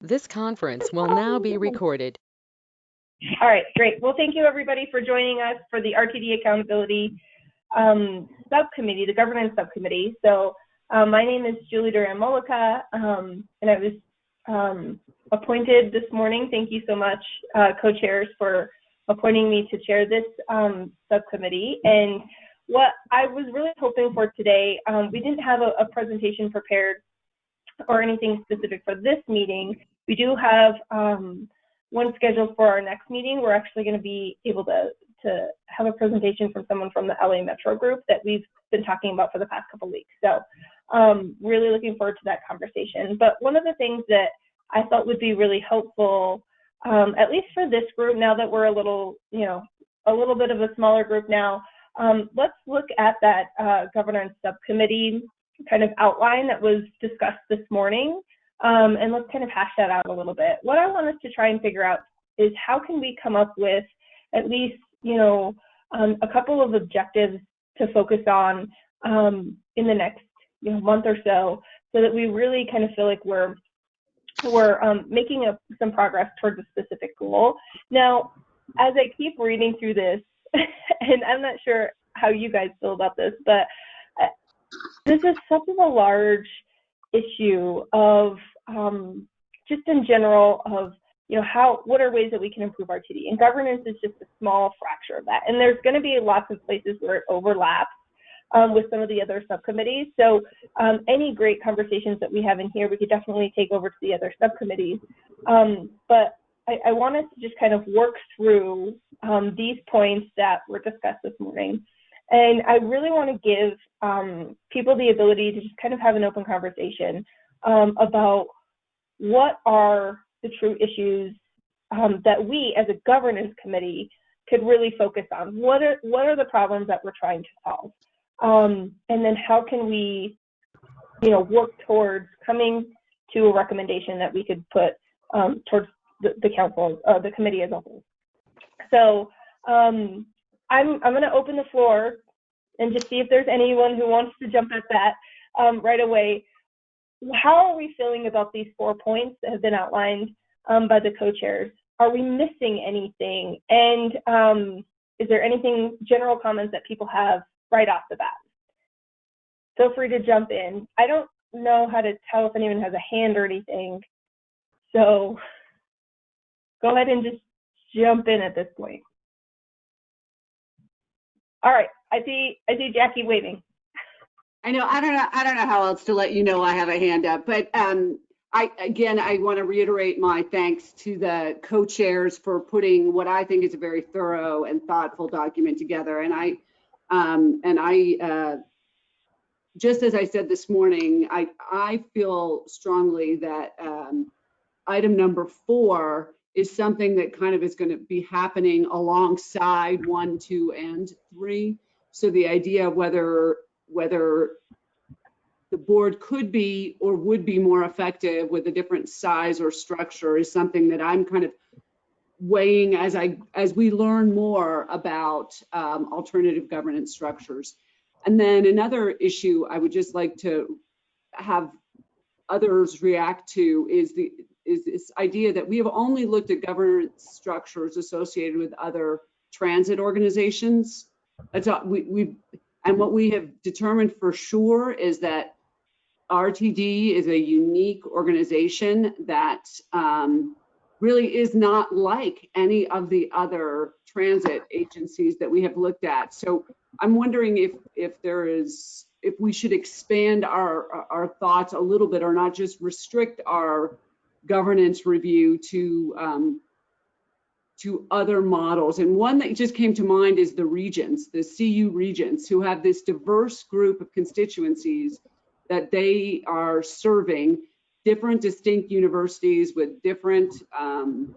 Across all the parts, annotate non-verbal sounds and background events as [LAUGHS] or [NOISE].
This conference will now be recorded. All right, great. Well, thank you everybody for joining us for the RTD Accountability um, Subcommittee, the Governance Subcommittee. So um, my name is Julie Duran Mullica, um, and I was um, appointed this morning. Thank you so much, uh, co-chairs, for appointing me to chair this um, subcommittee. And what I was really hoping for today, um, we didn't have a, a presentation prepared or anything specific for this meeting. We do have um, one scheduled for our next meeting. We're actually going to be able to, to have a presentation from someone from the LA Metro Group that we've been talking about for the past couple weeks. So um, really looking forward to that conversation. But one of the things that I thought would be really helpful, um, at least for this group, now that we're a little, you know, a little bit of a smaller group now, um, let's look at that uh, governance subcommittee kind of outline that was discussed this morning. Um, and let's kind of hash that out a little bit. What I want us to try and figure out is how can we come up with at least, you know, um, a couple of objectives to focus on um, in the next you know, month or so, so that we really kind of feel like we're we're um, making a, some progress towards a specific goal. Now, as I keep reading through this, [LAUGHS] and I'm not sure how you guys feel about this, but this is such a large issue of um, just in general of you know how what are ways that we can improve RTD and governance is just a small fracture of that. And there's going to be lots of places where it overlaps um, with some of the other subcommittees. So um, any great conversations that we have in here we could definitely take over to the other subcommittees. Um, but I, I, want us to just kind of work through um, these points that were discussed this morning and I really want to give um, people the ability to just kind of have an open conversation um, about what are the true issues um, that we as a governance committee could really focus on. What are, what are the problems that we're trying to solve? Um, and then how can we, you know, work towards coming to a recommendation that we could put um, towards the, the council, uh, the committee as a whole. So um, I'm, I'm going to open the floor and just see if there's anyone who wants to jump at that um, right away. How are we feeling about these four points that have been outlined um, by the co-chairs? Are we missing anything? And um, is there anything, general comments that people have right off the bat? Feel free to jump in. I don't know how to tell if anyone has a hand or anything. So go ahead and just jump in at this point. All right, I see I see Jackie waving. I know I don't know I don't know how else to let you know I have a hand up, but um, I again I want to reiterate my thanks to the co-chairs for putting what I think is a very thorough and thoughtful document together, and I um, and I uh, just as I said this morning, I I feel strongly that um, item number four is something that kind of is going to be happening alongside one, two, and three. So the idea of whether whether the board could be or would be more effective with a different size or structure is something that I'm kind of weighing as I as we learn more about um, alternative governance structures. And then another issue I would just like to have others react to is the is this idea that we have only looked at governance structures associated with other transit organizations. That's all, we, we and what we have determined for sure is that RTD is a unique organization that um, really is not like any of the other transit agencies that we have looked at. So I'm wondering if if there is if we should expand our our thoughts a little bit or not just restrict our governance review to um, to other models. And one that just came to mind is the regents, the CU regents, who have this diverse group of constituencies that they are serving, different distinct universities with different um,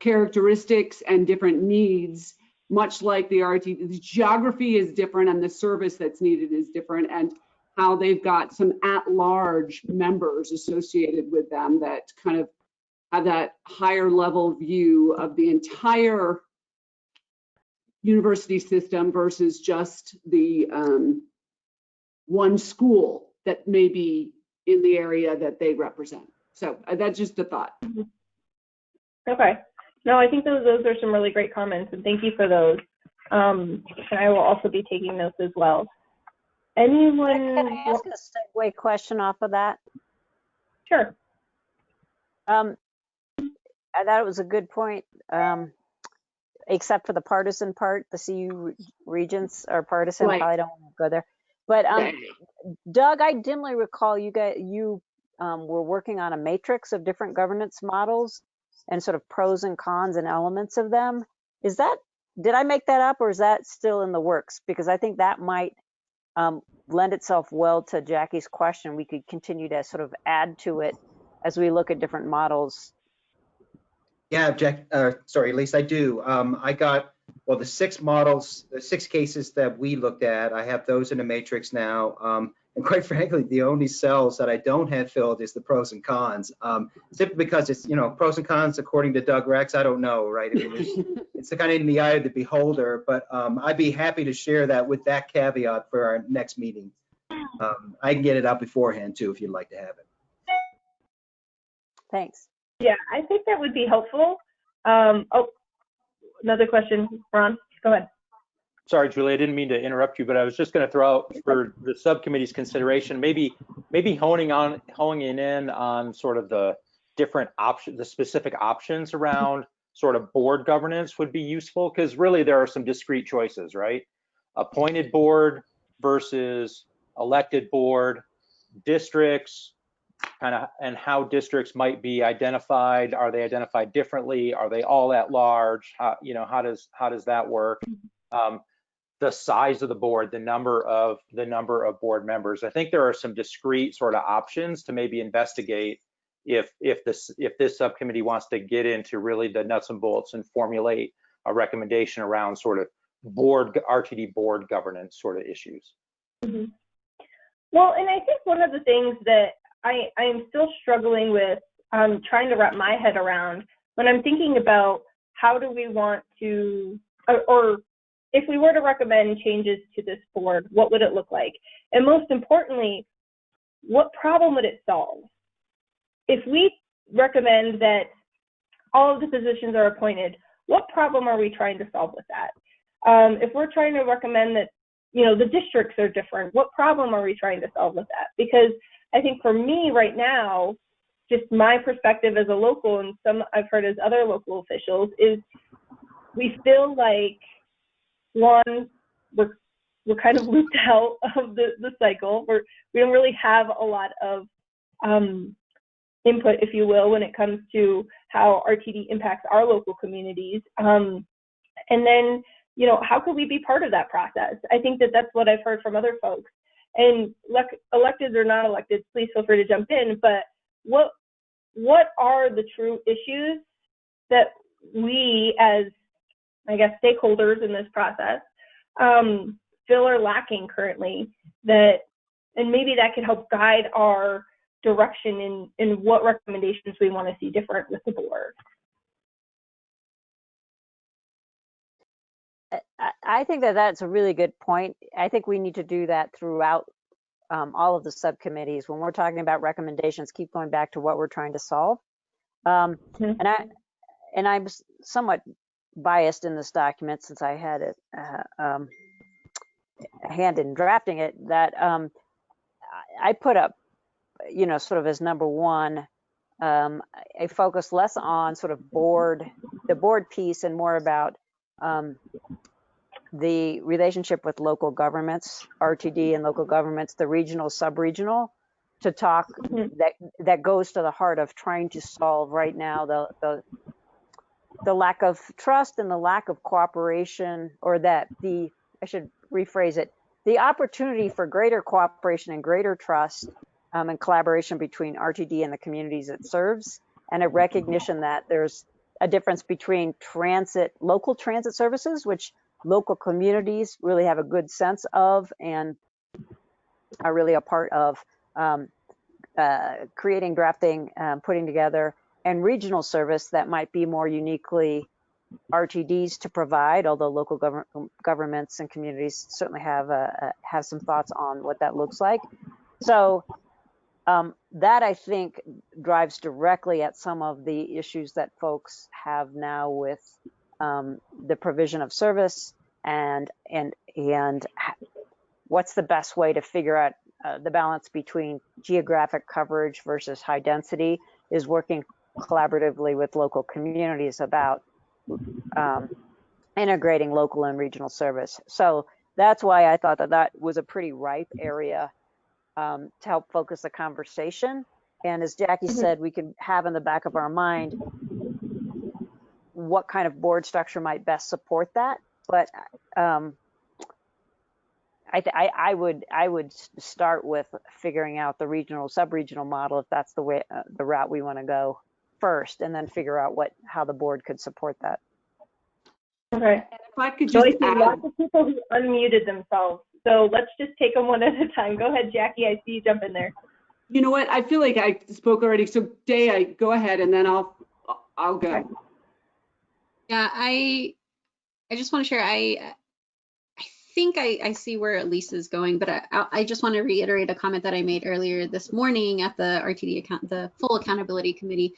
characteristics and different needs, much like the RT. The geography is different and the service that's needed is different. And how they've got some at-large members associated with them that kind of have that higher level view of the entire university system versus just the um, one school that may be in the area that they represent. So uh, that's just a thought. Okay. No, I think those those are some really great comments, and thank you for those. Um, and I will also be taking notes as well. Anyone? Can I ask a segue question off of that? Sure. Um, I thought it was a good point, um, except for the partisan part, the CU regents are partisan, Right. probably don't want to go there. But, um, [CLEARS THROAT] Doug, I dimly recall you got, you, um, were working on a matrix of different governance models and sort of pros and cons and elements of them. Is that, did I make that up or is that still in the works? Because I think that might, um, lend itself well to Jackie's question. We could continue to sort of add to it as we look at different models. Yeah, Jack, uh, sorry, at least I do. Um, I got, well, the six models, the six cases that we looked at, I have those in a matrix now. Um, and quite frankly, the only cells that I don't have filled is the pros and cons. Um, simply because it's, you know, pros and cons according to Doug Rex, I don't know, right? I mean, it's, [LAUGHS] it's kind of in the eye of the beholder, but, um, I'd be happy to share that with that caveat for our next meeting. Um, I can get it out beforehand too, if you'd like to have it. Thanks. Yeah, I think that would be helpful. Um, oh, another question, Ron. Go ahead. Sorry, Julie, I didn't mean to interrupt you, but I was just going to throw out for the subcommittee's consideration, maybe, maybe honing on, honing in on sort of the different options, the specific options around sort of board governance would be useful, because really there are some discrete choices, right? Appointed board versus elected board, districts, kind of, and how districts might be identified. Are they identified differently? Are they all at large? How, you know, how does, how does that work? Um, the size of the board, the number of the number of board members. I think there are some discrete sort of options to maybe investigate if if this if this subcommittee wants to get into really the nuts and bolts and formulate a recommendation around sort of board RTD board governance sort of issues. Mhm. Well, and I think one of the things that I I am still struggling with, um, trying to wrap my head around when I'm thinking about how do we want to, or, or if we were to recommend changes to this board, what would it look like? And most importantly, what problem would it solve? If we recommend that all of the positions are appointed, what problem are we trying to solve with that? Um, if we're trying to recommend that you know the districts are different what problem are we trying to solve with that because i think for me right now just my perspective as a local and some i've heard as other local officials is we feel like one we're we're kind of [LAUGHS] looped out of the the cycle we're we don't really have a lot of um input if you will when it comes to how rtd impacts our local communities um and then you know, how could we be part of that process? I think that that's what I've heard from other folks. And elec- elected or not elected, please feel free to jump in. But what what are the true issues that we, as I guess stakeholders in this process, um, feel are lacking currently? That and maybe that could help guide our direction in in what recommendations we want to see different with the board. I- I think that that's a really good point. I think we need to do that throughout um, all of the subcommittees. When we're talking about recommendations, keep going back to what we're trying to solve. Um, Mhm. And I, and I'm somewhat biased in this document since I had it, uh, um, a hand in drafting it, that um, I put up, you know, sort of as number one, um, a focus less on sort of board, the board piece and more about um, the relationship with local governments, RTD and local governments, the regional, sub-regional, to talk Mhm. that that goes to the heart of trying to solve right now the the the lack of trust and the lack of cooperation, or that the I should rephrase it, the opportunity for greater cooperation and greater trust um, and collaboration between RTD and the communities it serves, and a recognition that there's a difference between transit, local transit services, which local communities really have a good sense of and are really a part of um, uh, creating, drafting, um, putting together, and regional service that might be more uniquely RTDs to provide, although local govern- governments and communities certainly have uh, uh, have some thoughts on what that looks like. So Um, that I think drives directly at some of the issues that folks have now with um, the provision of service and and and what's the best way to figure out uh, the balance between geographic coverage versus high density is working collaboratively with local communities about um, integrating local and regional service. So that's why I thought that that was a pretty ripe area um, to help focus the conversation. And as Jackie Mhm. said, we can have in the back of our mind what kind of board structure might best support that. But um, I, th- I, I would I would start with figuring out the regional sub-regional model if that's the way uh, the route we want to go first, and then figure out what how the board could support that. Okay. If I could I just see add, lots of people who unmuted themselves. So let's just take them one at a time. Go ahead, Jackie. I see you jump in there. you know what, I feel like I spoke already, so Day, I, go ahead and then I'll, I'll go. Yeah, I I just want to share. I I think I, I see where Elise is going, but I, I I just want to reiterate a comment that I made earlier this morning at the RTD account, the full accountability committee.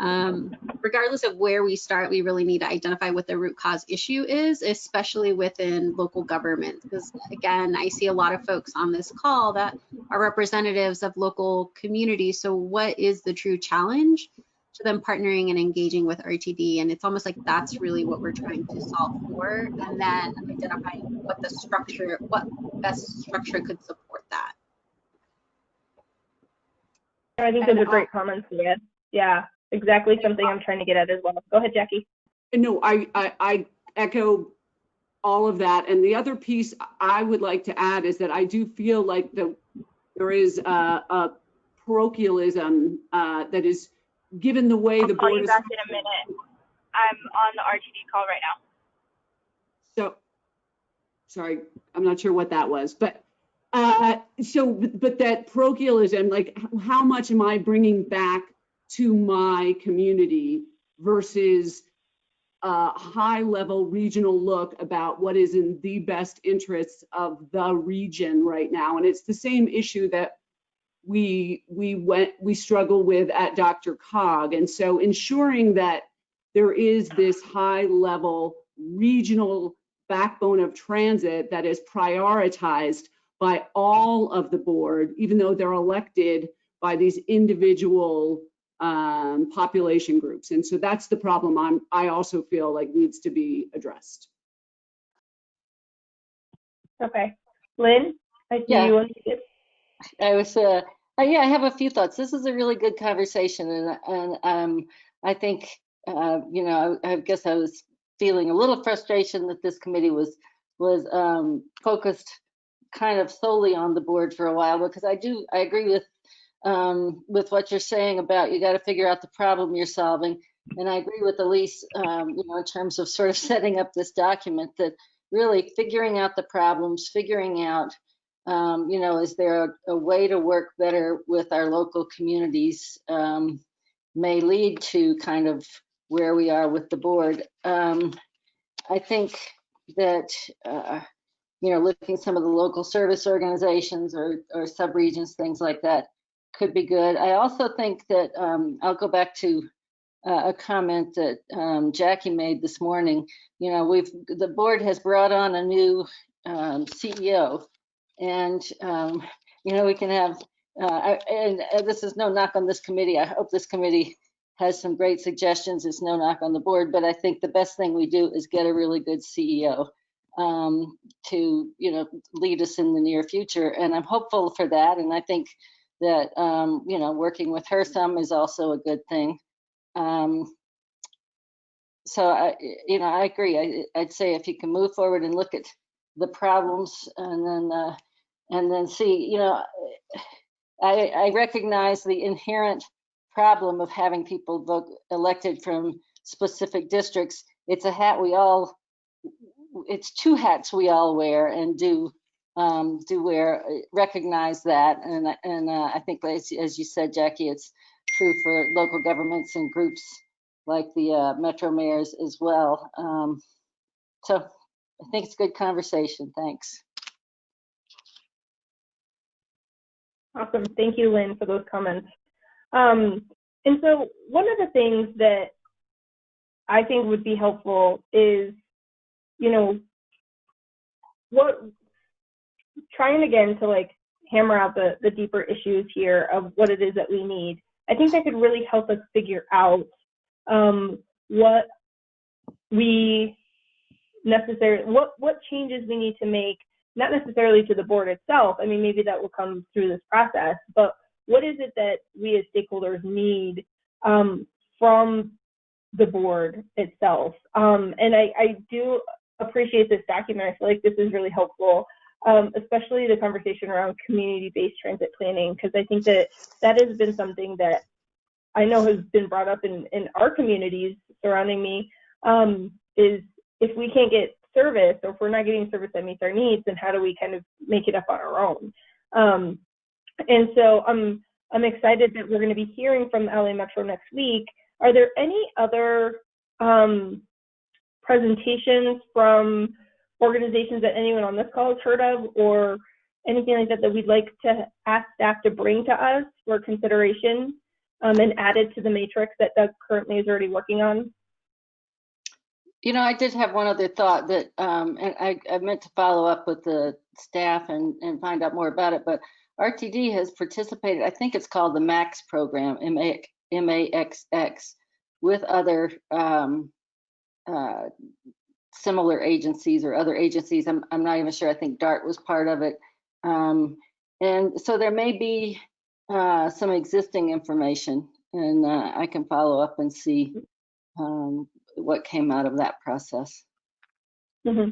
Um, regardless of where we start, we really need to identify what the root cause issue is, especially within local government. Because again, I see a lot of folks on this call that are representatives of local communities. So what is the true challenge? to them partnering and engaging with RTD. And it's almost like that's really what we're trying to solve for. And then identifying what the structure, what best structure could support that. I think those are great comments. Yeah, exactly something I'm trying to get at as well. Go ahead, Jackie. No, I, I, I echo all of that. And the other piece I would like to add is that I do feel like the, there is a, a parochialism uh, that is, given the way the I'll call board you is. back in a minute. I'm on the RTD call right now. So, sorry, I'm not sure what that was, but, uh, so, but that parochialism, like, how much am I bringing back to my community versus a high-level regional look about what is in the best interests of the region right now? And it's the same issue that we, we went, we struggle with at DRCOG. And so ensuring that there is this high-level regional backbone of transit that is prioritized by all of the board, even though they're elected by these individual um, population groups. And so that's the problem I'm, I also feel like needs to be addressed. Okay. Lynn, I see Yeah. you unmuted. I was, uh, uh, yeah, I have a few thoughts. This is a really good conversation and, and, um, I think, uh, you know, I, I guess I was feeling a little frustration that this committee was, was, um, focused kind of solely on the board for a while, because I do, I agree with, um, with what you're saying about you got to figure out the problem you're solving. And I agree with Elise, um, you know, in terms of sort of [LAUGHS] setting up this document that really figuring out the problems, figuring out, um, you know, is there a, a way to work better with our local communities um, may lead to kind of where we are with the board. Um, I think that, uh, you know, looking some of the local service organizations or, or subregions, things like that could be good. I also think that, um, I'll go back to uh, a comment that um, Jackie made this morning. You know, we've, the board has brought on a new um, CEO and, um, you know, we can have, uh, I- and this is no knock on this committee. I hope this committee has some great suggestions. It's no knock on the board, but I think the best thing we do is get a really good CEO um, to, you know, lead us in the near future. And I'm hopeful for that. And I think that, um, you know, working with her some is also a good thing. Um, so I, you know, I agree. I, I'd say if you can move forward and look at the problems and then, uh, and then see, you know, I, I recognize the inherent problem of having people vote elected from specific districts. It's a hat we all, it's two hats we all wear and do, um, do wear, recognize that. And, and, uh, I think as, as you said, Jackie, it's true for local governments and groups like the, uh, Metro mayors as well. Um, so I think it's a good conversation. Thanks. Awesome. Thank you, Lynn, for those comments. Um, and so one of the things that I think would be helpful is, you know, what trying again to like hammer out the, the deeper issues here of what it is that we need. I think that could really help us figure out um, what we necessarily what what changes we need to make not necessarily to the board itself i mean maybe that will come through this process but what is it that we as stakeholders need um, from the board itself um, and I, I do appreciate this document i feel like this is really helpful um, especially the conversation around community-based transit planning because i think that that has been something that i know has been brought up in, in our communities surrounding me um, is if we can't get service or if we're not getting service that meets our needs, then how do we kind of make it up on our own? Um, and so I'm I'm excited that we're going to be hearing from LA Metro next week. Are there any other um, presentations from organizations that anyone on this call has heard of or anything like that that we'd like to ask staff to bring to us for consideration um, and added to the matrix that Doug currently is already working on? You know, I did have one other thought that, um, and I, I meant to follow up with the staff and, and find out more about it, but RTD has participated, I think it's called the MAX program, M-A- M-A-X-X, with other um, uh, similar agencies or other agencies. I'm, I'm not even sure. I think DART was part of it. Um, and so there may be uh, some existing information and uh, I can follow up and see um, what came out of that process. hmm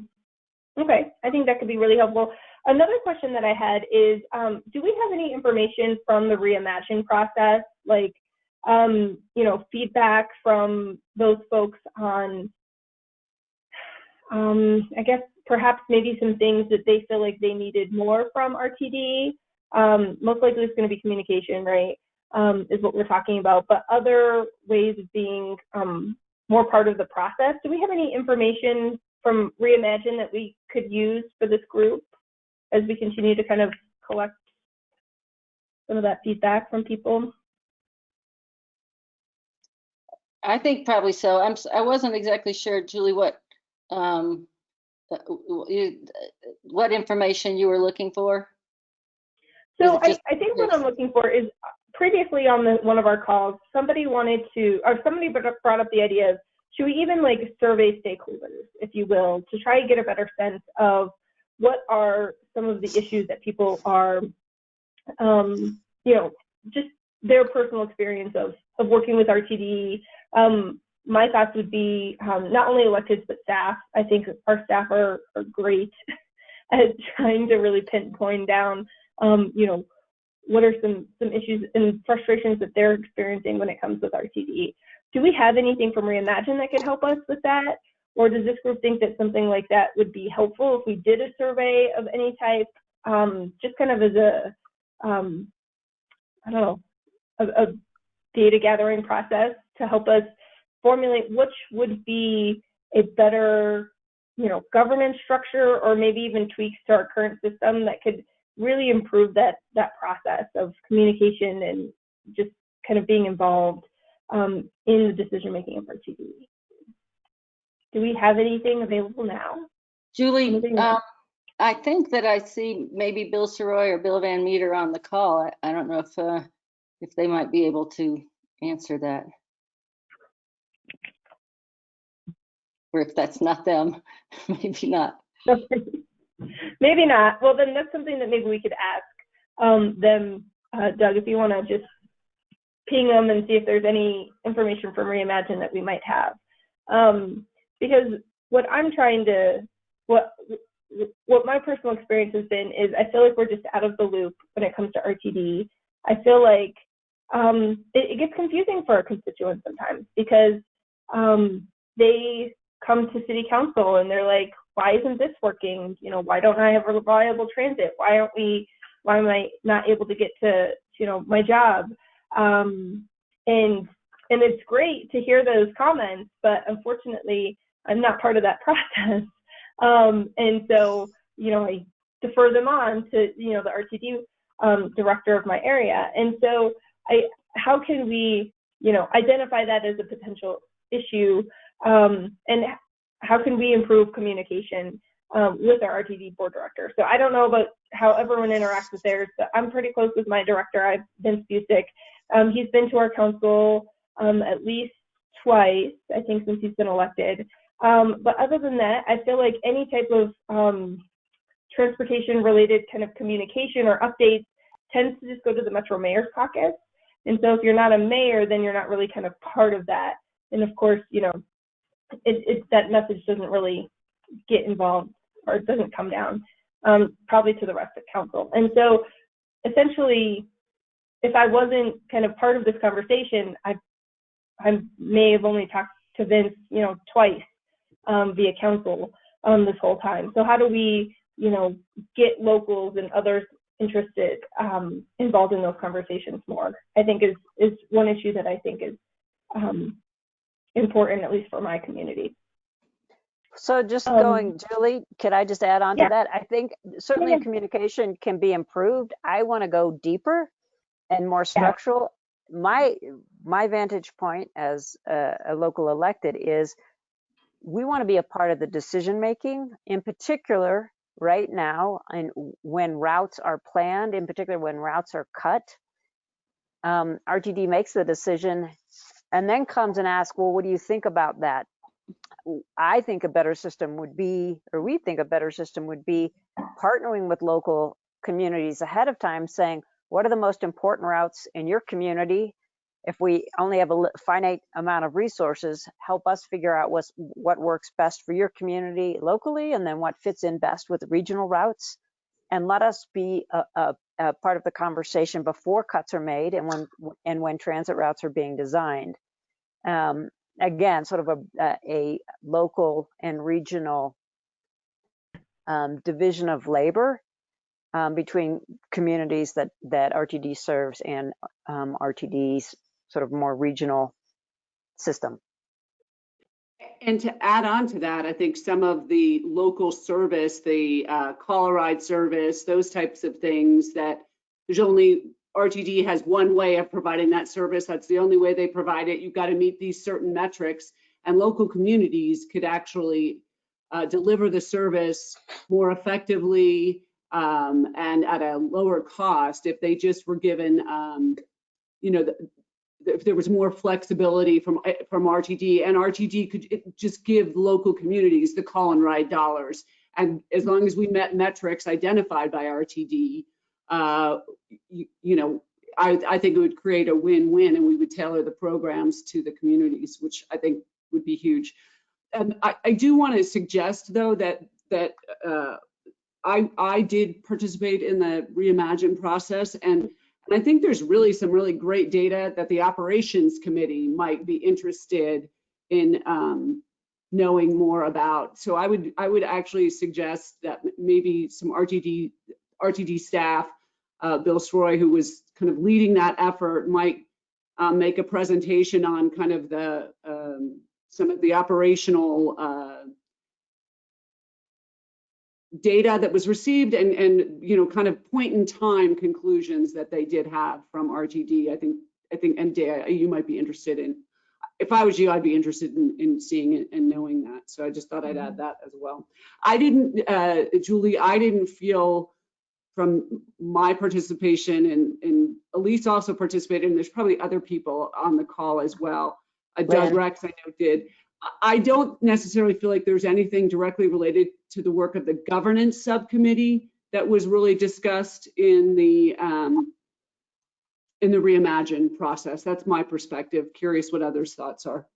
Okay, I think that could be really helpful. Another question that I had is, um, do we have any information from the reimagine process, like, um, you know, feedback from those folks on, um, I guess perhaps maybe some things that they feel like they needed more from RTD? Um, most likely it's going to be communication, right? Um, is what we're talking about, but other ways of being um, more part of the process. Do we have any information from Reimagine that we could use for this group as we continue to kind of collect some of that feedback from people? I think probably so. I'm, I wasn't exactly sure, Julie, what, um, uh, you, uh, what information you were looking for? So I, I think what I'm looking for is previously on the, one of our calls, somebody wanted to, or somebody brought up- brought up the idea of, should we even like survey stakeholders, if you will, to try and get a better sense of what are some of the issues that people are, um, you know, just their personal experience of, of working with RTD. Um, my thoughts would be um, not only electeds, but staff. I think our staff are, are great [LAUGHS] at trying to really pinpoint down, um, you know, what are some some issues and frustrations that they're experiencing when it comes with RTD. Do we have anything from Reimagine that could help us with that? Or does this group think that something like that would be helpful if we did a survey of any type, um, just kind of as a, um, I don't know, a, a data gathering process to help us formulate which would be a better, you know, governance structure or maybe even tweaks to our current system that could really improve that that process of communication and just kind of being involved um, in the decision making of RTD. Do we have anything available now? Julie, um. I think that I see maybe Bill Sirois or Bill Van Meter on the call. I, I don't know if, uh, if they might be able to answer that. Or if that's not them, [LAUGHS] maybe not. [LAUGHS] maybe not. Well, then that's something that maybe we could ask um, them, uh, Doug, if you want to just ping them and see if there's any information from Reimagine that we might have. Um, because what I'm trying to, what what my personal experience has been is I feel like we're just out of the loop when it comes to RTD. I feel like um, it, it gets confusing for our constituents sometimes because um, they come to city council and they're like, why isn't this working? You know, why don't I have reliable transit? Why aren't we, why am I not able to get to, you know, my job? Um, and, and it's great to hear those comments, but unfortunately, I'm not part of that [LAUGHS] process. Um, and so, you know, I defer them on to, you know, the RTD um, director of my area. And so I, how can we, you know, identify that as a potential issue um, and how can we improve communication um, with our RTD board director? So I don't know about how everyone interacts with theirs, but I'm pretty close with my director, I've Vince Buzek. Um, he's been to our council um, at least twice, I think, since he's been elected. Um, but other than that, I feel like any type of um, transportation related kind of communication or updates tends to just go to the Metro Mayor's Caucus. And so if you're not a mayor, then you're not really kind of part of that. And of course, you know, it, it that message doesn't really get involved or it doesn't come down um, probably to the rest of council. And so essentially, if I wasn't kind of part of this conversation, I I may have only talked to Vince, you know, twice um, via council um, this whole time. So how do we, you know, get locals and others interested um, involved in those conversations more? I think is is one issue that I think is um, important, at least for my community. So just Um, going, Julie, could I just add on yeah. to that? I think certainly yeah. communication can be improved. I want to go deeper and more structural. My my vantage point as a, a local elected is we want to be a part of the decision making, in particular right now, and when routes are planned, in particular when routes are cut. Um, RTD makes the decision and then comes and asks, well, what do you think about that? I think a better system would be, or we think a better system would be partnering with local communities ahead of time, saying, what are the most important routes in your community? If we only have a finite amount of resources, help us figure out what's, what works best for your community locally, and then what fits in best with regional routes. And let us be a, a, a part of the conversation before cuts are made and when, and when transit routes are being designed. Um, again, sort of a, a, a local and regional um, division of labor um, between communities that, that RTD serves and um, RTD's sort of more regional system. And to add on to that, I think some of the local service, the uh, call ride service, those types of things that there's only, RTD has one way of providing that service. That's the only way they provide it. You've got to meet these certain metrics. And local communities could actually uh, deliver the service more effectively um, and at a lower cost if they just were given, um, you know, if there was more flexibility from eh, from RTD and RTD could just give local communities the call and ride dollars. And as long as we met metrics identified by RTD, uh, you, you know, I, I think it would create a win-win and we would tailor the programs to the communities, which I think would be huge. And I, I do want to suggest though that that uh, I I did participate in the reimagine process and and I think there's really some really great data that the operations committee might be interested in um, knowing more about. So I would I would actually suggest that maybe some RTD RTD staff, uh, Bill Sirois, who was kind of leading that effort, might um, make a presentation on kind of the um, some of the operational uh, data that was received and, and, you know, kind of point in time conclusions that they did have from RTD. I think, I think, and Dea, you might be interested in, if I was you, I'd be interested in, in seeing it and knowing that. So I just thought I'd add that as well. I didn't, uh, Julie, I didn't feel from my participation and, and Elise also participated, and there's probably other people on the call as well. Uh, Doug Rex, I know, did. I don't necessarily feel like there's anything directly related to the work of the governance subcommittee that was really discussed in the um, in the reimagine process. That's my perspective. Curious what others' thoughts are.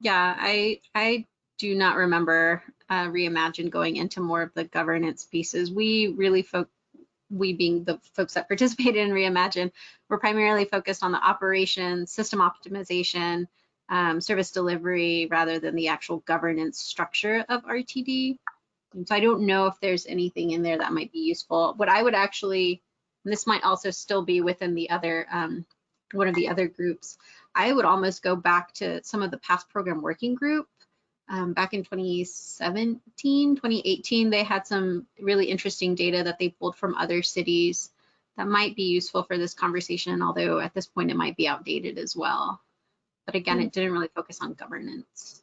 Yeah, I I do not remember uh, Reimagine going into more of the governance pieces. We really folk, we being the folks that [LAUGHS] participated in Reimagine, were primarily focused on the operations, system optimization, um, service delivery, rather than the actual governance structure of RTD. And so I don't know if there's anything in there that might be useful. What I would actually, and this might also still be within the other um, one of the other groups. I would almost go back to some of the past program working group. Um, back in 2017, 2018, they had some really interesting data that they pulled from other cities that might be useful for this conversation, although at this point it might be outdated as well. But again, it didn't really focus on governance.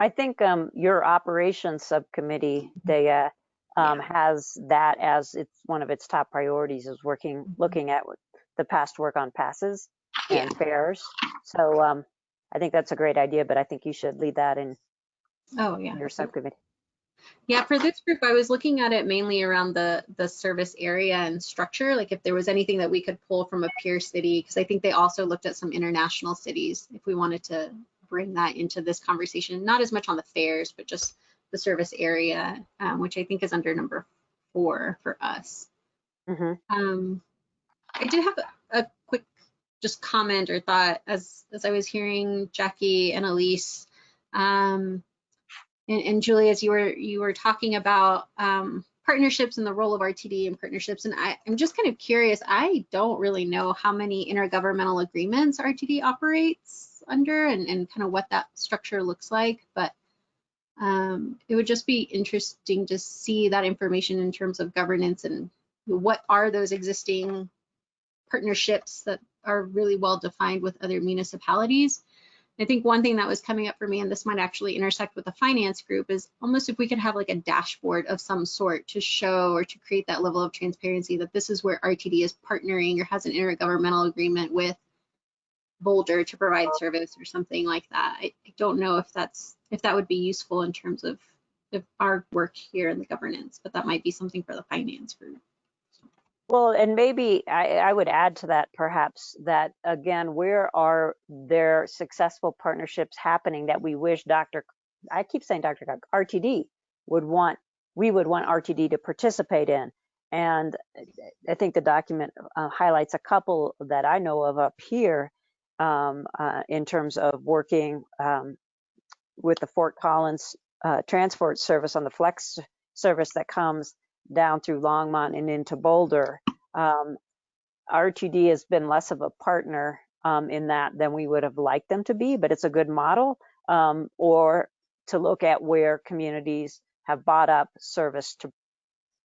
I think um, your operations subcommittee, Daya, um, has that as it's one of its top priorities is working, looking at the past work on passes and fares. So um, I think that's a great idea, but I think you should lead that in Oh, yeah. your subcommittee. Yeah, for this group, I was looking at it mainly around the the service area and structure, like if there was anything that we could pull from a peer city, because I think they also looked at some international cities if we wanted to bring that into this conversation, not as much on the fares, but just the service area, um, which I think is under number four for us. Mhm. Um, I did have a, a quick just comment or thought as as I was hearing Jackie and Elise. Um, and, and Julie, as you were you were talking about um, partnerships and the role of RTD and partnerships, and I, I'm just kind of curious. I don't really know how many intergovernmental agreements RTD operates under, and, and kind of what that structure looks like. But um, it would just be interesting to see that information in terms of governance and what are those existing partnerships that are really well defined with other municipalities. I think one thing that was coming up for me, and this might actually intersect with the finance group, is almost if we could have like a dashboard of some sort to show or to create that level of transparency that this is where RTD is partnering or has an intergovernmental agreement with Boulder to provide service or something like that. I, I don't know if that's if that would be useful in terms of, of our work here in the governance, but that might be something for the finance group. Well, and maybe I, I would add to that perhaps that again, where are there successful partnerships happening that we wish Dr. I keep saying Dr. RTD would want, we would want RTD to participate in. And I think the document uh, highlights a couple that I know of up here um, uh, in terms of working um, with the Fort Collins uh, Transfort service on the flex service that comes down through Longmont and into Boulder. Um, RTD has been less of a partner um, in that than we would have liked them to be, but it's a good model. Um, or to look at where communities have bought up service to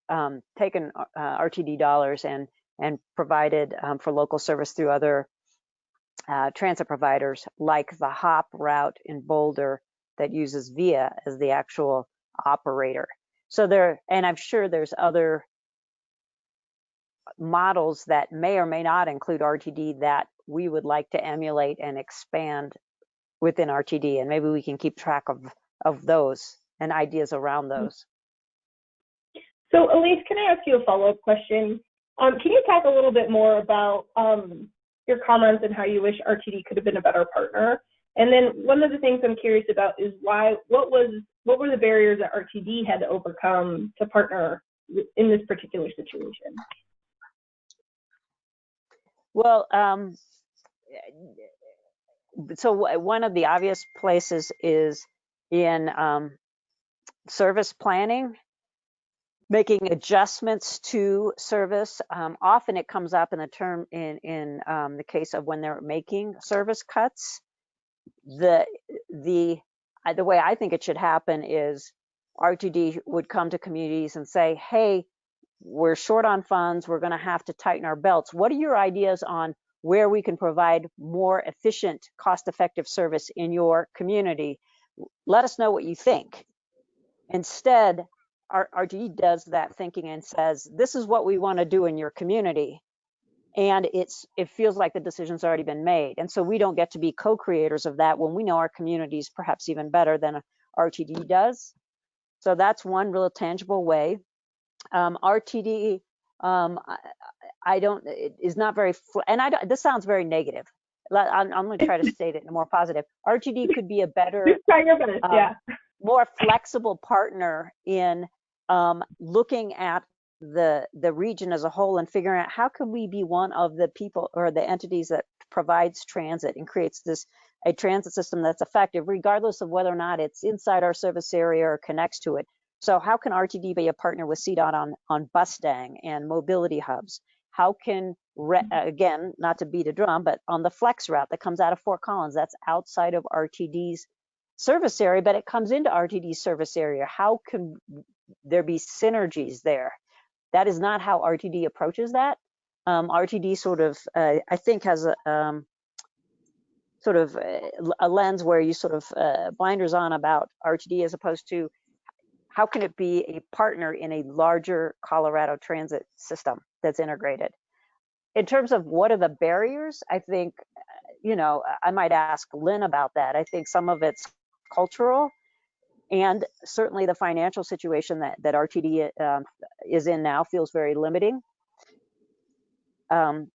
um, taken uh, RTD dollars and and provided um, for local service through other uh, transit providers, like the HOP route in Boulder that uses VIA as the actual operator. So there, and I'm sure there's other models that may or may not include RTD that we would like to emulate and expand within RTD. And maybe we can keep track of, of those and ideas around those. So Elise, can I ask you a follow-up question? Um, can you talk a little bit more about um, your comments and how you wish RTD could have been a better partner? And then one of the things I'm curious about is why, what was, what were the barriers that RTD had to overcome to partner in this particular situation? Well, um, so one of the obvious places is in um, service planning, making adjustments to service. Um, often it comes up in the term in in um, the case of when they're making service cuts. The the uh, the way I think it should happen is RTD would come to communities and say, "Hey, we're short on funds. We're going to have to tighten our belts. What are your ideas on where we can provide more efficient, cost-effective service in your community? Let us know what you think." Instead, our RTD does that thinking and says, "This is what we want to do in your community." And it's it feels like the decision's already been made. And so we don't get to be co-creators of that when we know our communities perhaps even better than RTD does. So that's one real tangible way. Um, RTD, um, I, I don't, it is not very, and I don't, this sounds very negative. I'm, I'm going to try to state it in a more positive. RTD could be a better, Just try your best, um, yeah. more flexible partner in um, looking at the the region as a whole and figuring out how can we be one of the people or the entities that provides transit and creates this a transit system that's effective regardless of whether or not it's inside our service area or connects to it. So how can rtd be a partner with cdot on on Bustang and mobility hubs? How can re- mm-hmm. again not to beat a drum but on the flex route that comes out of fort collins that's outside of rtd's service area but it comes into rtd's service area. How can there be synergies there that is not how RTD approaches that. um, RTD sort of, uh, I think has a, um, sort of a, a lens where you sort of uh, blinders on about RTD as opposed to how can it be a partner in a larger Colorado transit system that's integrated? In terms of what are the barriers, I think, uh, you know, I might ask Lynn about that. I think some of it's cultural and certainly the financial situation that, that RTD um, is in now feels very limiting. Um,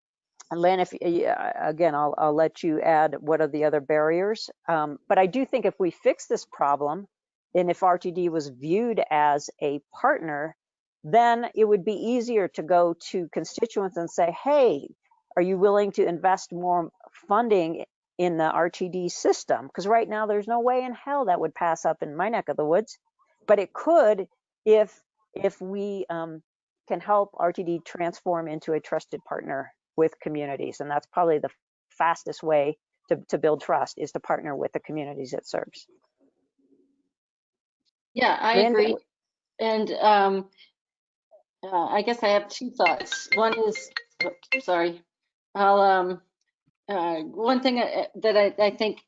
Lynn, if again, I'll, I'll let you add what are the other barriers. Um, but I do think if we fix this problem, and if RTD was viewed as a partner, then it would be easier to go to constituents and say, hey, are you willing to invest more funding in the RTD system? Because right now there's no way in hell that would pass up in my neck of the woods, but it could if if we um, can help RTD transform into a trusted partner with communities, and that's probably the fastest way to, to build trust is to partner with the communities it serves. Yeah, I Lynn, agree. And um, uh, I guess I have two thoughts. One is, oops, sorry, I'll, um, uh, one thing I- that I, I think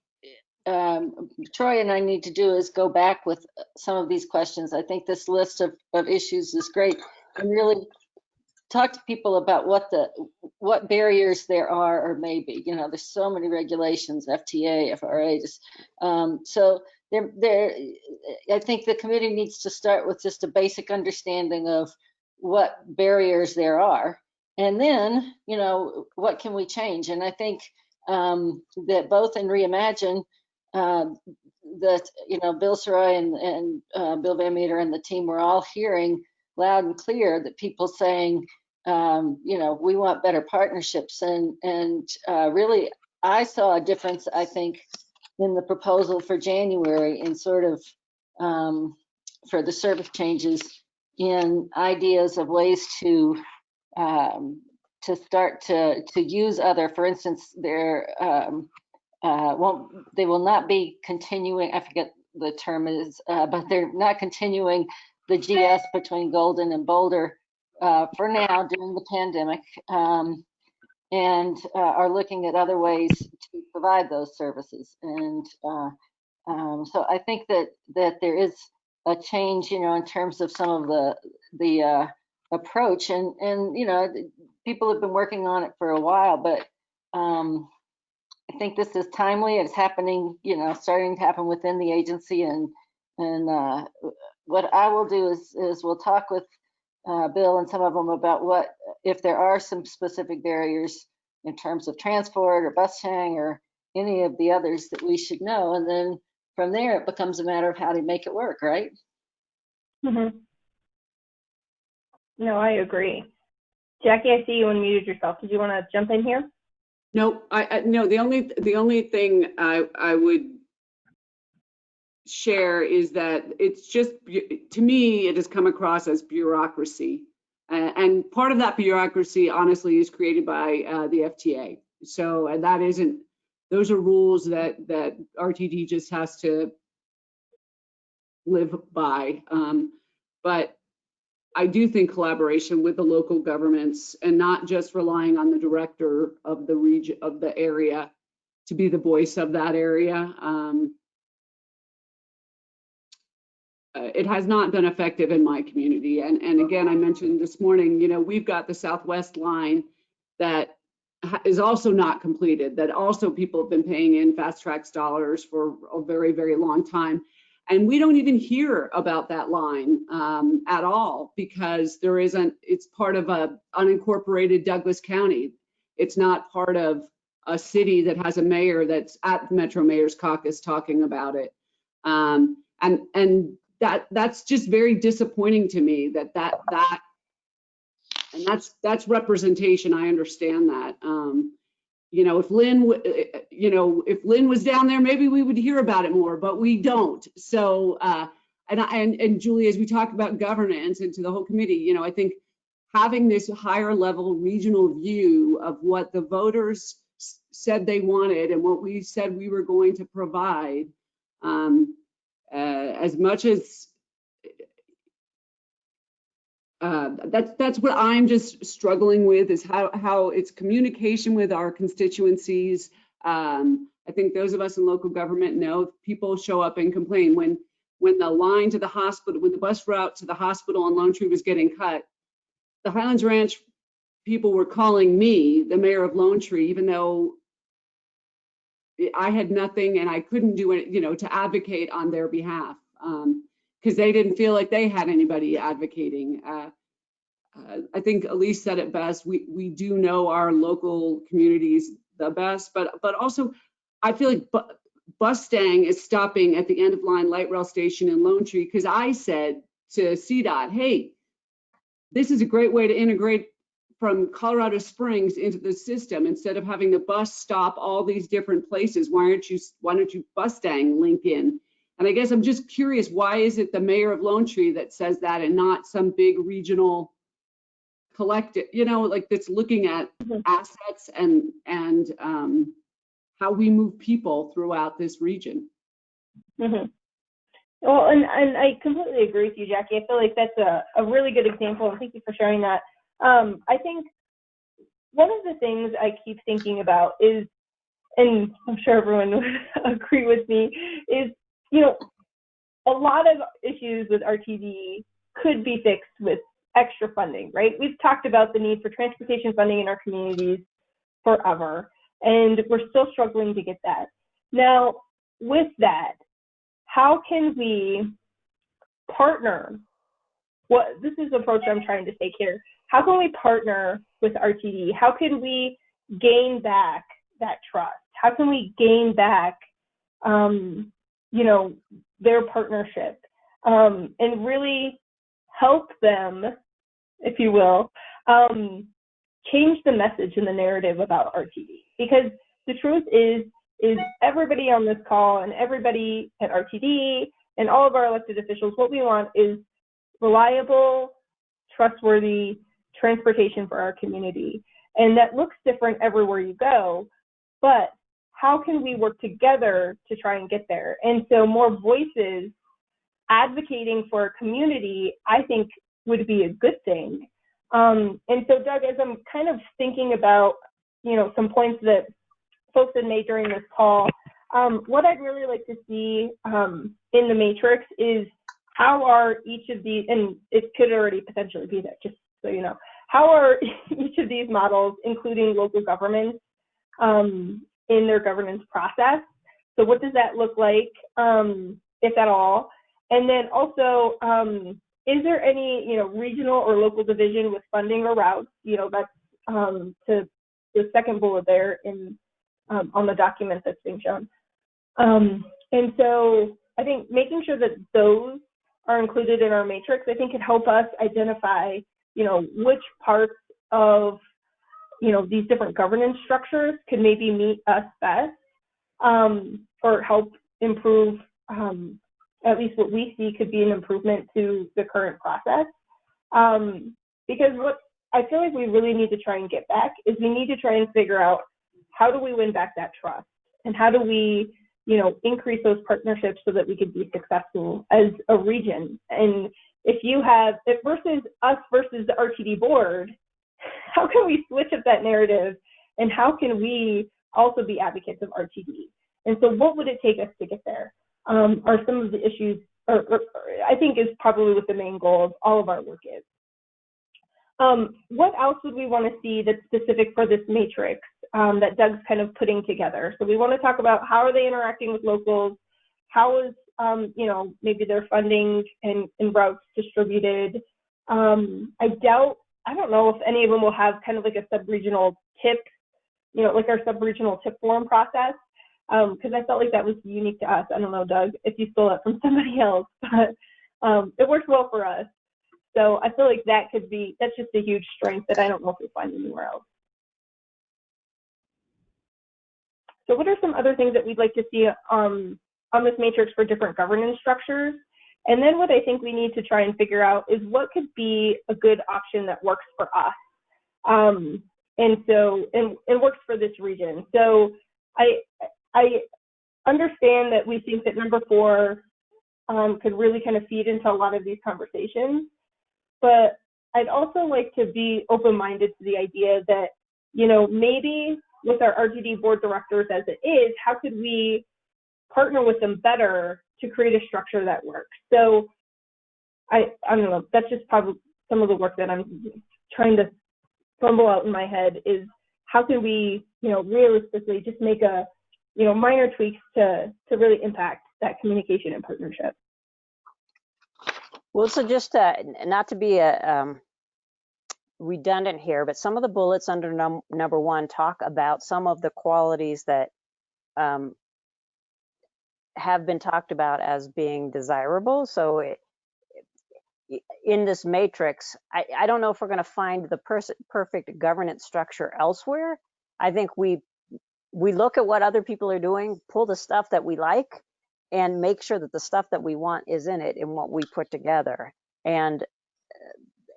um, Troy and I need to do is go back with some of these questions. I think this list of, of issues is great and really talk to people about what the, what barriers there are or maybe, you know, there's so many regulations, FTA, FRA, just, um, so there, there, I think the committee needs to start with just a basic understanding of what barriers there are. And then, you know, what can we change? And I think um, that both in Reimagine, uh, that, you know, Bill Sirois and, and uh, Bill Van Meter and the team were all hearing loud and clear that people saying, um, you know, we want better partnerships. And, and uh, really, I saw a difference, I think, in the proposal for January in sort of um, for the service changes in ideas of ways to um, to start to to use other, for instance, there um, uh, won't they will not be continuing. I forget the term is, uh, but they're not continuing the GS between Golden and Boulder uh, for now during the pandemic. Um, and uh, are looking at other ways to provide those services. And uh, um, so I think that that there is a change, you know, in terms of some of the the uh, approach. And and you know, people have been working on it for a while, but um, I think this is timely. It's happening, you know, starting to happen within the agency. And and uh, what I will do is is we'll talk with uh, Bill and some of them about what, if there are some specific barriers in terms of transport or bus sharing or any of the others that we should know. And then from there, it becomes a matter of how to make it work, right? Mhm. No, I agree. Jackie, I see you unmuted yourself. Did you want to jump in here? No, I, I, no, the only, the only thing I, I would share is that it's just, to me, it has come across as bureaucracy. Uh, and part of that bureaucracy, honestly, is created by uh, the FTA. So, and that isn't, those are rules that, that RTD just has to live by. Um, but I do think collaboration with the local governments and not just relying on the director of the region, of the area to be the voice of that area. Um, uh, it has not been effective in my community. And, and again, I mentioned this morning, you know, we've got the Southwest line that is also not completed, that also people have been paying in FasTracks dollars for a very, very long time. And we don't even hear about that line um, at all because there isn't, it's part of a unincorporated Douglas County. It's not part of a city that has a mayor that's at the Metro Mayor's Caucus talking about it. Um, and, and that, that's just very disappointing to me that that, that, and that's, that's representation. I understand that. Um, you know, if Lynn, uh, uh, you know, if Lynn was down there, maybe we would hear about it more, but we don't. So, uh, and, and, and Julie, as we talk about governance and to the whole committee, you know, I think having this higher level regional view of what the voters said they wanted and what we said we were going to provide, um, uh, as much as uh, that's, that's what I'm just struggling with is how, how it's communication with our constituencies. Um, I think those of us in local government know people show up and complain when, when the line to the hospital, when the bus route to the hospital on Lone Tree was getting cut, the Highlands Ranch people were calling me, the mayor of Lone Tree, even though I had nothing and I couldn't do it, you know, to advocate on their behalf. Um, because they didn't feel like they had anybody advocating. Uh, uh, I think Elise said it best. We we do know our local communities the best, but but also I feel like bu Bustang is stopping at the end of line light rail station in Lone Tree because I said to CDOT, hey, this is a great way to integrate from Colorado Springs into the system instead of having the bus stop all these different places. Why aren't you why don't you Bustang link in? And I guess I'm just curious, why is it the mayor of Lone Tree that says that and not some big regional collective, you know, like that's looking at Mhm. assets and, and um, how we move people throughout this region? hmm Well, and, and I completely agree with you, Jackie. I feel like that's a, a really good example, and thank you for sharing that. Um, I think one of the things I keep thinking about is, and I'm sure everyone would [LAUGHS] agree with me, is, you know, a lot of issues with RTD could be fixed with extra funding, right? We've talked about the need for transportation funding in our communities forever, and we're still struggling to get that. Now, with that, how can we partner? What this is the approach I'm trying to take here. How can we partner with RTD? How can we gain back that trust? How can we gain back, um, you know, their partnership um, and really help them, if you will, um, change the message and the narrative about RTD? Because the truth is, is everybody on this call and everybody at RTD and all of our elected officials, what we want is reliable, trustworthy transportation for our community. And that looks different everywhere you go, but how can we work together to try and get there? And so more voices advocating for a community, I think would be a good thing. Um, and so Doug, as I'm kind of thinking about, you know, some points that folks had made during this call, um, what I'd really like to see um, in the matrix is how are each of these, and it could already potentially be there, just so you know, how are [LAUGHS] each of these models, including local governments, um, in their governance process? So what does that look like, um, if at all? And then also, um, is there any, you know, regional or local division with funding or routes? You know, that's um, to the second bullet there in um, on the document that's being shown. Um, and so I think making sure that those are included in our matrix, I think could help us identify, you know, which parts of, you know, these different governance structures could maybe meet us best um, or help improve, um, at least what we see could be an improvement to the current process. Um, because what I feel like we really need to try and get back is we need to try and figure out how do we win back that trust and how do we you know increase those partnerships so that we could be successful as a region and if you have if versus us versus the rtd board [LAUGHS] how can we switch up that narrative and how can we also be advocates of rtd and so what would it take us to get there um, are some of the issues or, or, or i think is probably what the main goal of all of our work is um, what else would we want to see that's specific for this matrix um, that Doug's kind of putting together? So we want to talk about how are they interacting with locals? How is, um, you know, maybe their funding and, and routes distributed? Um, I doubt, I don't know if any of them will have kind of like a sub-regional tip, you know, like our sub-regional tip form process, because I felt like that was unique to us. I don't know, Doug, if you stole it from [LAUGHS] somebody else, but um, it worked well for us. So I feel like that could be, that's just a huge strength that I don't know if we find anywhere else. So what are some other things that we'd like to see um, on this matrix for different governance structures? And then what I think we need to try and figure out is what could be a good option that works for us. Um, and so, and, and works for this region. So I, I understand that we think that number four um, could really kind of feed into a lot of these conversations. But I'd also like to be open-minded to the idea that, you know, maybe with our RTD board directors as it is, how could we partner with them better to create a structure that works? So I, I don't know, that's just probably some of the work that I'm trying to fumble out in my head is how can we, you know, realistically just make a, you know, minor tweaks to, to really impact that communication and partnership. Well, so just uh, not to be a, um, redundant here, but some of the bullets under num- number one talk about some of the qualities that um, have been talked about as being desirable. So it, in this matrix, I, I don't know if we're going to find the perfect governance structure elsewhere. I think we we look at what other people are doing, pull the stuff that we like, and make sure that the stuff that we want is in it in what we put together. And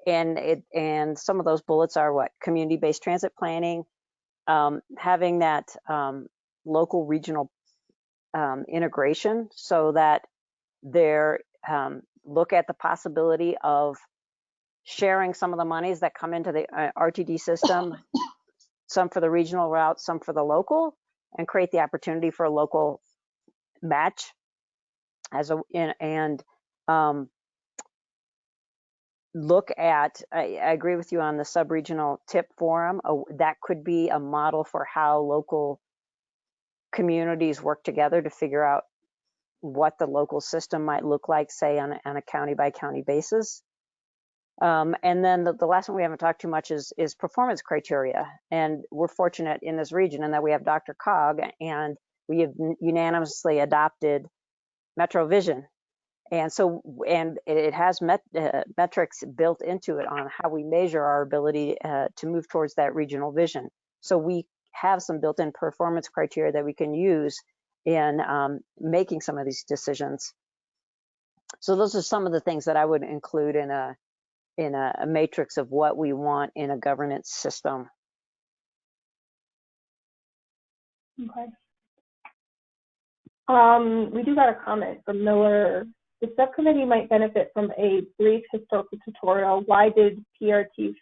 and it and some of those bullets are what community-based transit planning, um, having that um, local regional um, integration so that they're um, look at the possibility of sharing some of the monies that come into the uh, RTD system, some for the regional route, some for the local, and create the opportunity for a local match as a in, and um, look at I, I agree with you on the sub-regional tip forum uh, that could be a model for how local communities work together to figure out what the local system might look like say on a, on a county by county basis. Um, and then the, the last one we haven't talked too much is is performance criteria. And we're fortunate in this region in that we have DRCOG and we have unanimously adopted metro vision. And so, and it has met, uh, metrics built into it on how we measure our ability uh, to move towards that regional vision. So we have some built-in performance criteria that we can use in um, making some of these decisions. So those are some of the things that I would include in a in a, a matrix of what we want in a governance system. Okay. Um, we do got a comment from Miller. The subcommittee might benefit from a brief historical tutorial. Why did PRT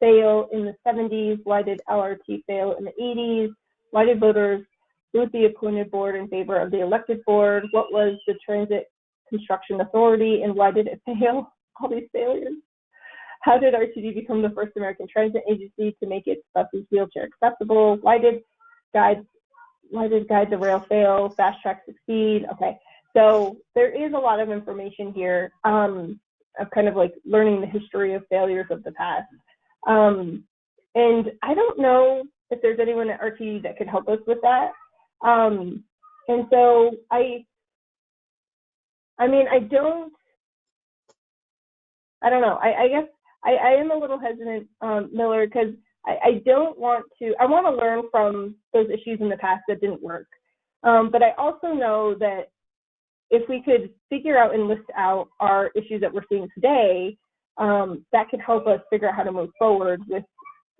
fail in the 70s? Why did LRT fail in the 80s? Why did voters vote the appointed board in favor of the elected board? What was the Transit Construction Authority and why did it [LAUGHS] fail? All these failures. How did RTD become the first American transit agency to make its buses wheelchair accessible? Why did guides why did Guide the Ride fail? Fast track succeed? Okay, so there is a lot of information here um, of kind of like learning the history of failures of the past. Um, and I don't know if there's anyone at RTD that could help us with that. Um, and so I, I mean, I don't, I don't know. I, I guess I, I am a little hesitant, um, Miller, because I, I don't want to, I want to learn from those issues in the past that didn't work. Um, but I also know that if we could figure out and list out our issues that we're seeing today, um, that could help us figure out how to move forward with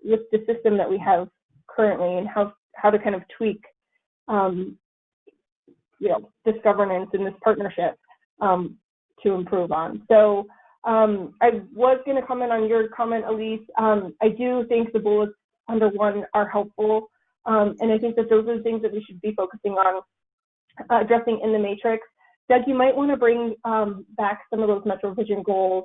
with the system that we have currently and how how to kind of tweak, um, you know, this governance and this partnership um, to improve on. So um, I was going to comment on your comment, Elise. Um, I do think the bullets under one are helpful, um, and I think that those are the things that we should be focusing on uh, addressing in the matrix. Doug, you might want to bring um, back some of those Metro Vision goals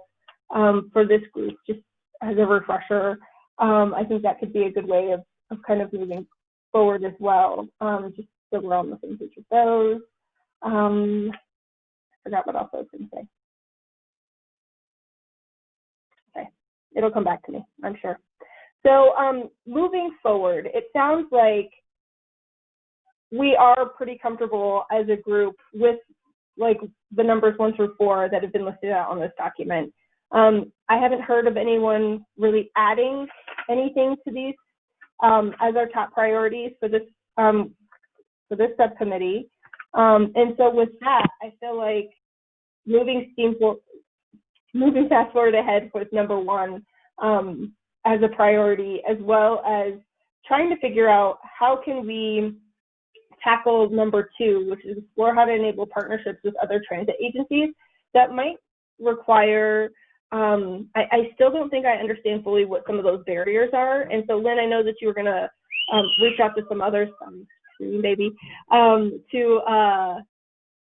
um, for this group, just as a refresher. Um, I think that could be a good way of, of kind of moving forward as well, um, just so we're on the same page with those. Um, I forgot what else I was going to say. Okay, it'll come back to me, I'm sure. So um, moving forward, it sounds like we are pretty comfortable as a group with like the numbers one through four that have been listed out on this document. Um, I haven't heard of anyone really adding anything to these um, as our top priorities for this um, for this subcommittee. Um, and so with that, I feel like moving steam for, moving fast forward ahead with number one um, as a priority, as well as trying to figure out how can we tackle number two, which is explore how to enable partnerships with other transit agencies that might require um, I, I still don't think I understand fully what some of those barriers are. And so, Lynn, I know that you were gonna um, reach out to some others, maybe, um, to uh,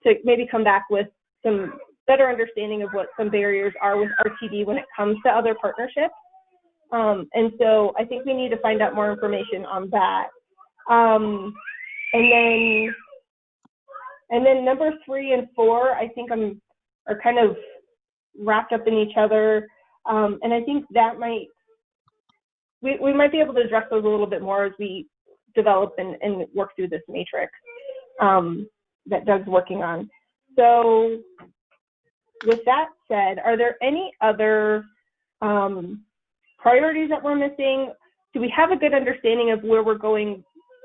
to maybe come back with some better understanding of what some barriers are with RTD when it comes to other partnerships. Um, and so, I think we need to find out more information on that. Um, and then, and then number three and four, I think I'm are kind of wrapped up in each other. Um, and I think that might, we, we might be able to address those a little bit more as we develop and, and work through this matrix um, that Doug's working on. So with that said, are there any other um, priorities that we're missing? Do we have a good understanding of where we're going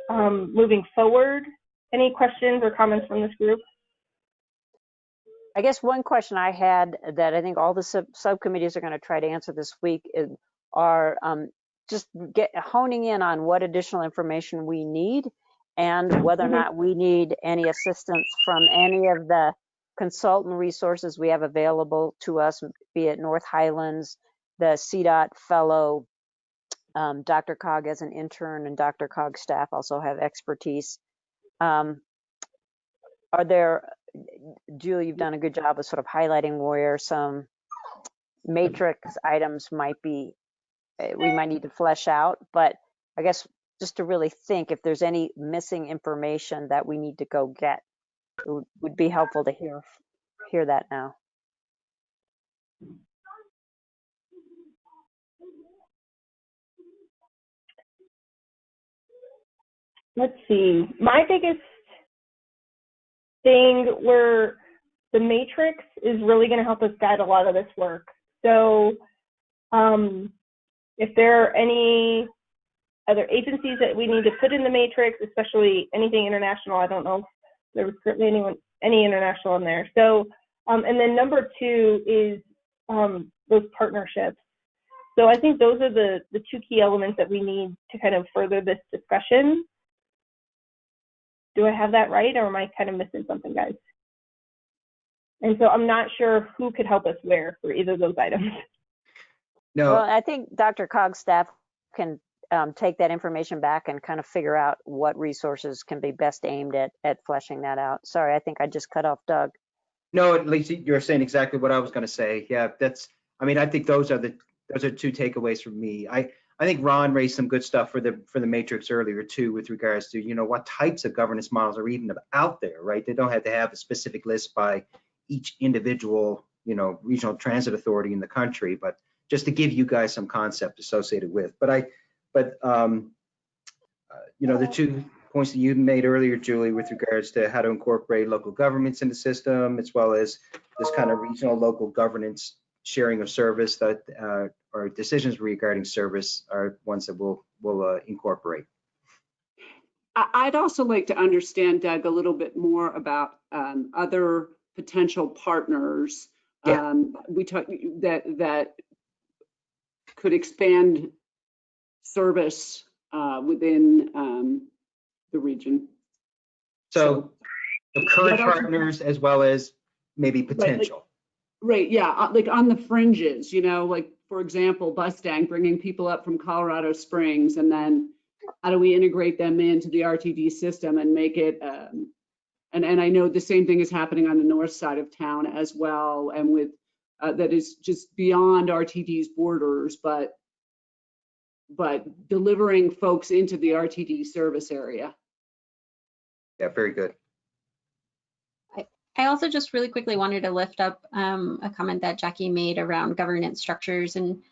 um, moving forward? Any questions or comments from this group? I guess one question I had that I think all the sub- subcommittees are going to try to answer this week is, are um, just get honing in on what additional information we need and whether or Mhm. not we need any assistance from any of the consultant resources we have available to us, be it North Highlands, the CDOT fellow, um, DRCOG as an intern, and DRCOG staff also have expertise. Um, are there, Julie, you've done a good job of sort of highlighting where some matrix items might be, eh, we might need to flesh out, but I guess just to really think if there's any missing information that we need to go get, it would, would be helpful to hear, hear that now. let's see. My biggest thing where the matrix is really going to help us guide a lot of this work. So, um, if there are any other agencies that we need to put in the matrix, especially anything international, I don't know if there was currently anyone any international in there. So, um, and then number two is um, those partnerships. So I think those are the the two key elements that we need to kind of further this discussion. Do I have that right, or am I kind of missing something, guys? And so I'm not sure who could help us where for either of those items. [LAUGHS] No, Well, I think DRCOG's staff can um, take that information back and kind of figure out what resources can be best aimed at, at fleshing that out. Sorry, I think I just cut off Doug. no, at least you're saying exactly what I was going to say. Yeah, that's, I mean, I think those are the, those are two takeaways from me. I, I think Ron raised some good stuff for the, for the matrix earlier too, with regards to, you know, what types of governance models are even out there, right? They don't have to have a specific list by each individual, you know, regional transit authority in the country, but just to give you guys some concept associated with. But I, but, um, uh, you know, the two points that you made earlier, Julie, with regards to how to incorporate local governments in the system, as well as this kind of regional local governance sharing of service that, uh, or decisions regarding service are ones that we'll, we'll uh, incorporate. I'd also like to understand, Doug, a little bit more about um, other potential partners. Yeah. um, We talked, that, that could expand service uh, within um, the region. So the current partners as well as maybe potential. Right, yeah, uh, like on the fringes, you know, like, for example, Bustang bringing people up from Colorado Springs and then how do we integrate them into the RTD system and make it, um, and, and I know the same thing is happening on the north side of town as well and with, uh, that is just beyond RTD's borders, but, but delivering folks into the RTD service area. Yeah, very good. I also just really quickly wanted to lift up um, a comment that Jackie made around governance structures. And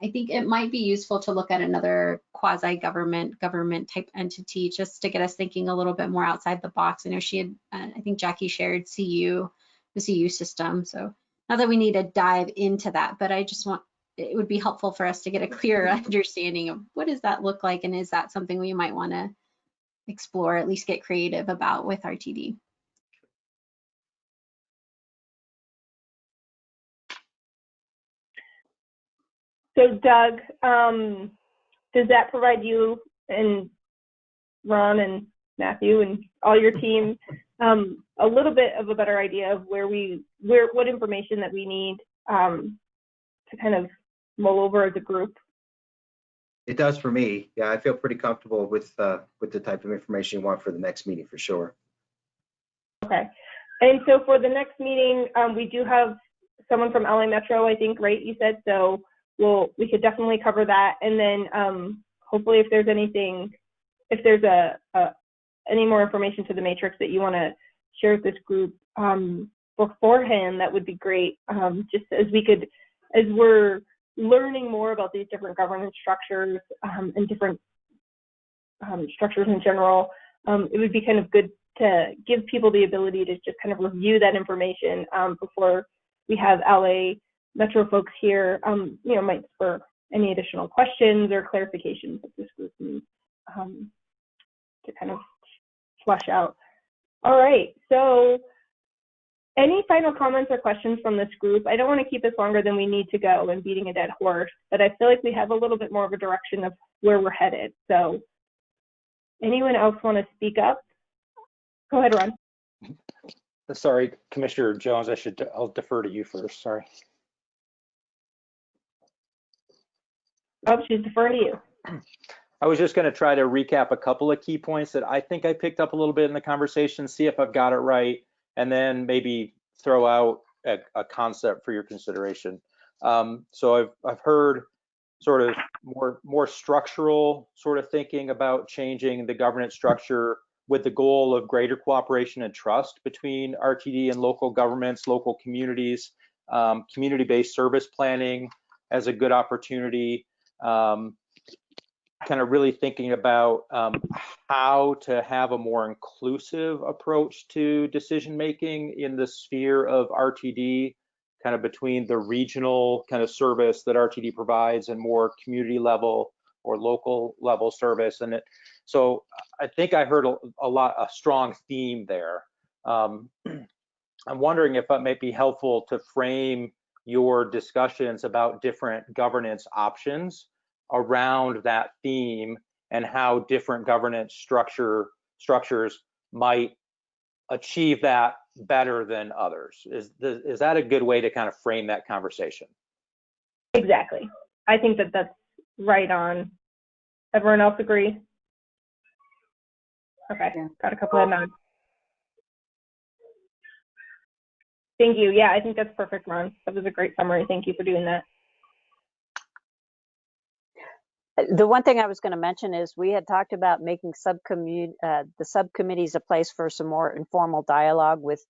I think it might be useful to look at another quasi-government, government type entity just to get us thinking a little bit more outside the box. I know she had, uh, I think Jackie shared CU, the CU system. So not that we need to dive into that, but I just want, it would be helpful for us to get a clearer [LAUGHS] understanding of what does that look like? And is that something we might want to explore, at least get creative about with RTD? So Doug, um, does that provide you and Ron and Matthew and all your team um, a little bit of a better idea of where we, where, what information that we need um, to kind of mull over as a group? It does for me. Yeah, I feel pretty comfortable with, uh, with the type of information you want for the next meeting for sure. Okay. And so for the next meeting, um, we do have someone from LA Metro, I think, right? You said so. We'll we could definitely cover that, and then um, hopefully, if there's anything, if there's a, a any more information to the matrix that you want to share with this group um, beforehand, that would be great. Um, just as we could, as we're learning more about these different governance structures um, and different um, structures in general, um, it would be kind of good to give people the ability to just kind of review that information before we have LA Metro folks here. Um, you know, might spur any additional questions or clarifications that this group needs um, to kind of flush out. All right, so any final comments or questions from this group? I don't want to keep this longer than we need to go and beating a dead horse, but I feel like we have a little bit more of a direction of where we're headed. So anyone else want to speak up? Go ahead, Ron. Sorry, Commissioner Jones, I should, I'll defer to you first, sorry. Oh, she's deferring to you. I was just going to try to recap a couple of key points that I think I picked up a little bit in the conversation, see if I've got it right, and then maybe throw out a, a concept for your consideration. Um, so I've, I've heard sort of more, more structural sort of thinking about changing the governance structure with the goal of greater cooperation and trust between RTD and local governments, local communities, um, community-based service planning as a good opportunity, um, kind of really thinking about um, how to have a more inclusive approach to decision making in the sphere of RTD, kind of between the regional kind of service that RTD provides and more community level or local level service. And it, so I think I heard a, a lot, a strong theme there. Um, [CLEARS THROAT] I'm wondering if it might be helpful to frame your discussions about different governance options around that theme and how different governance structure structures might achieve that better than others. Is, the, is that a good way to kind of frame that conversation? Exactly. I think that that's right on. Everyone else agree? Okay, Yeah. got a couple of nods. Thank you. Yeah, I think that's perfect, Ron. That was a great summary. Thank you for doing that. The one thing I was going to mention is we had talked about making subcommu, uh, the subcommittees a place for some more informal dialogue with,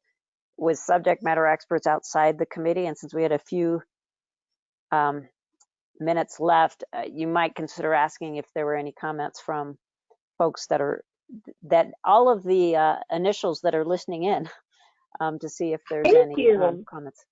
with subject matter experts outside the committee. And since we had a few um, minutes left, uh, you might consider asking if there were any comments from folks that are, that all of the uh, initials that are listening in um, to see if there's Thank any um, comments.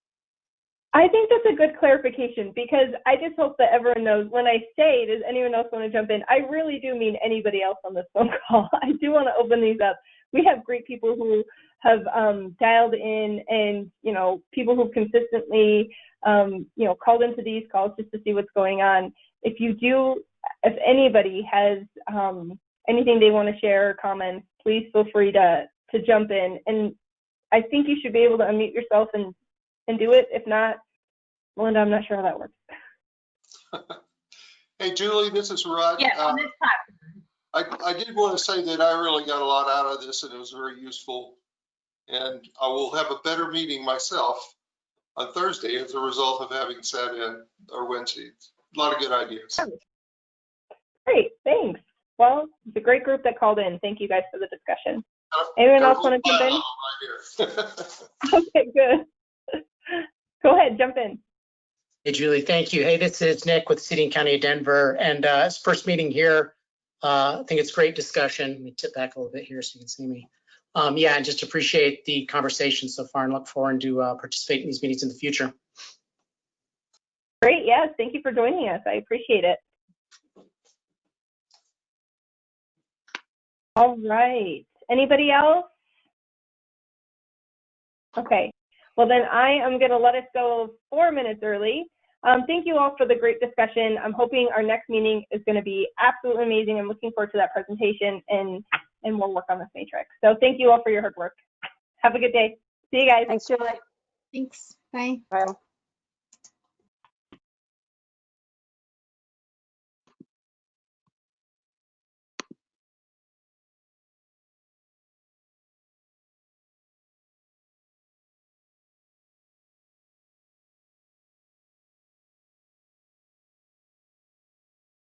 I think that's a good clarification because I just hope that everyone knows when I say, does anyone else want to jump in? I really do mean anybody else on this [LAUGHS] phone call. I do want to open these up. We have great people who have um, dialed in and, you know, people who've consistently, um, you know, called into these calls just to see what's going on. If you do, if anybody has um, anything they want to share or comment, please feel free to, to jump in. And I think you should be able to unmute yourself and, and do it. If not, Melinda, I'm not sure how that works. [LAUGHS] Hey, Julie, this is Rod. Yes, Uh, on this platform. I, I did want to say that I really got a lot out of this and it was very useful. And I will have a better meeting myself on Thursday as a result of having sat in or Wednesday. A lot of good ideas. Great, thanks. Well, it's a great group that called in. Thank you guys for the discussion. Anyone else want to jump in? [LAUGHS] Okay, good. [LAUGHS] Go ahead, jump in. Hey, Julie, thank you. Hey, this is Nick with City and County of Denver, and uh, it's first meeting here. Uh, I think it's great discussion. Let me tip back a little bit here so you can see me. Um, Yeah, and just appreciate the conversation so far and look forward to uh, participate in these meetings in the future. Great, yes, thank you for joining us. I appreciate it. All right, anybody else? Okay, well then I am gonna let us go four minutes early. Um, thank you all for the great discussion. I'm hoping our next meeting is gonna be absolutely amazing. I'm looking forward to that presentation and, and we'll work on this matrix. So thank you all for your hard work. Have a good day. See you guys. Thanks, Julie. Thanks. Bye. Bye.